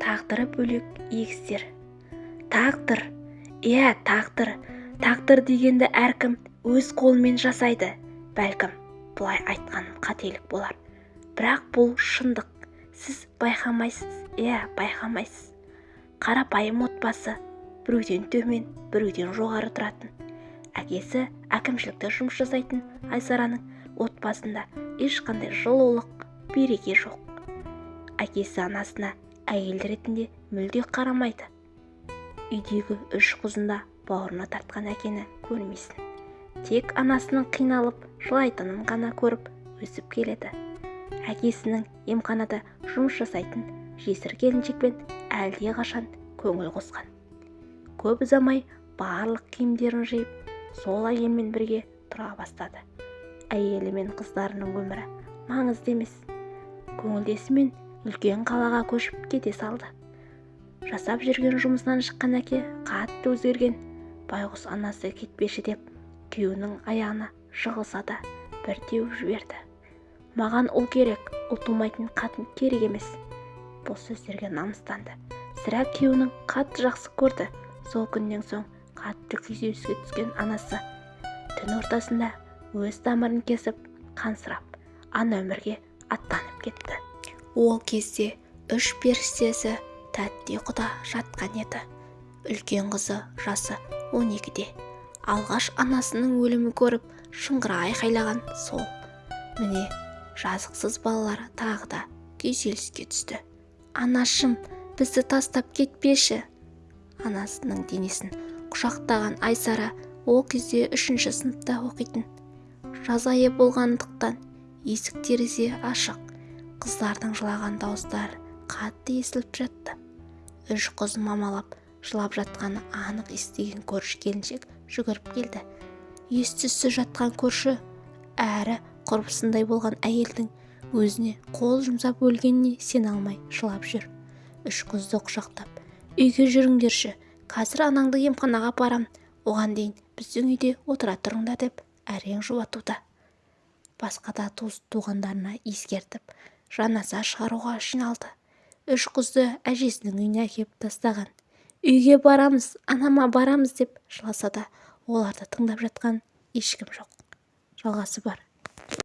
тағдыры бөлек егіздер. Тағдыр иә тағдыр. Тағдыр дегенді әркім өз қолымен жасайды бәлкім бұлай айтқаным қателік болар. Бірақ бұл шындық. Сіз байқамайсыз иә байқамайсыз. Қарапайым отбасы біреуден төмен біреуден жоғары тұратын. Әкесі әкімшілікте жұмыс жасайтын айсараның отбасында ешқандай жылулық береке жоқ. Әкесі анасына әйел ретінде мүлде қарамайды. Үйдегі үш қызын да бауырына тартқан әкені көрмейсің тек анасының қиналып жылайтынын ғана көріп өсіп келеді. Әкесінің емханада жұмыс жасайтын жесір келіншекпен әлдеқашан көңіл қосқан. Көп ұзамай барлық киімдерін жиып сол әйелмен бірге тұра бастады. Әйелі мен қыздарының өмірі маңызды емес. Көңілдесімен үлкен қалаға көшіп кете салды. Жасап жүрген жұмысынан шыққан әке қатты өзгерген. Байғұс анасы кетпеші деп күйеуінің аяғына жығылса да бір теуіп жіберді. Маған ұл керек ұл тумайтын қатын керек емес. Бұл сөздерге намыстанды. Сірә күйеуінің қатты жақсы көрді. Сол күннен соң қатты күйзеліске түскен анасы түн ортасында өз тамырын кесіп қансырап ана өмірге аттанып кетті. Ол кезде үш періштесі тәтті ұйқыда жатқан еді. Үлкен қызы жасы 12-де алғаш анасының өлімін көріп шыңғыра айқайлаған сол. Міне жазықсыз балалар тағы да күйзеліске түсті. Анашым бізді тастап кетпеші! Анасының денесін құшақтаған айсара ол кезде үшінші сыныпта оқитын. Жаз айы болғандықтан есік-терезе ашық. Қыздардың жылаған дауыстары қатты естіліп жатты. Үш қыз мамалап жылап жатқаны анық естіген көрші келіншек жүгіріп келді. Ес-түссіз жатқан көрші әрі құрбысындай болған әйелдің өзіне қол жұмсап өлгеніне сене алмай жылап жүр. Үш қызды құшақтап үйге жүріңдерші қазір анаңды емханаға апарамын оған дейін біздің үйде отыра тұрыңдар деп әрең жұбатуда. Басқа да туыс-туғандарына ескертіп жаназа шығаруға жиналды. Үш қызды әжесінің үйіне әкеп тастаған. Үйге барамыз анама барамыз деп жыласа да оларды тыңдап жатқан ешкім жоқ. Жалғасы бар.